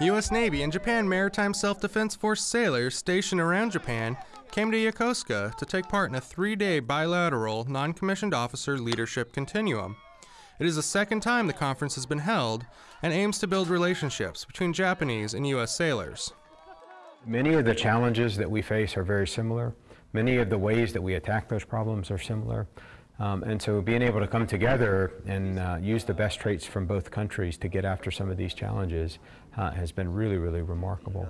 U.S. Navy and Japan Maritime Self-Defense Force sailors stationed around Japan came to Yokosuka to take part in a three-day bilateral non-commissioned officer leadership continuum. It is the second time the conference has been held and aims to build relationships between Japanese and U.S. sailors. Many of the challenges that we face are very similar. Many of the ways that we attack those problems are similar. Um, and so being able to come together and uh, use the best traits from both countries to get after some of these challenges uh, has been really, really remarkable.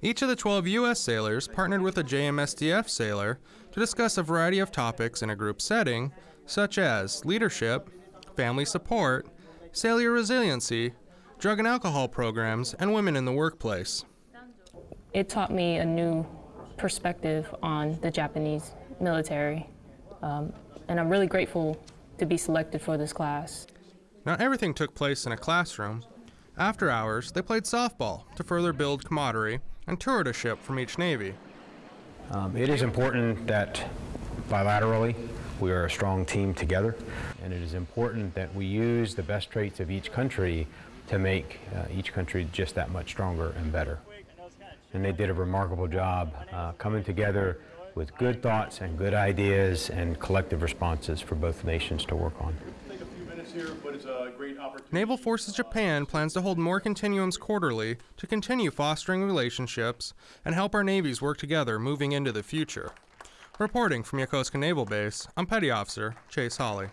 Each of the 12 U.S. sailors partnered with a JMSDF sailor to discuss a variety of topics in a group setting, such as leadership, family support, sailor resiliency, drug and alcohol programs, and women in the workplace. It taught me a new perspective on the Japanese military um, and I'm really grateful to be selected for this class. Not everything took place in a classroom. After hours, they played softball to further build camaraderie and toured a ship from each Navy. Um, it is important that bilaterally we are a strong team together, and it is important that we use the best traits of each country to make uh, each country just that much stronger and better. And they did a remarkable job uh, coming together with good thoughts and good ideas and collective responses for both nations to work on. Naval Forces Japan plans to hold more continuums quarterly to continue fostering relationships and help our navies work together moving into the future. Reporting from Yokosuka Naval Base, I'm Petty Officer Chase Hawley.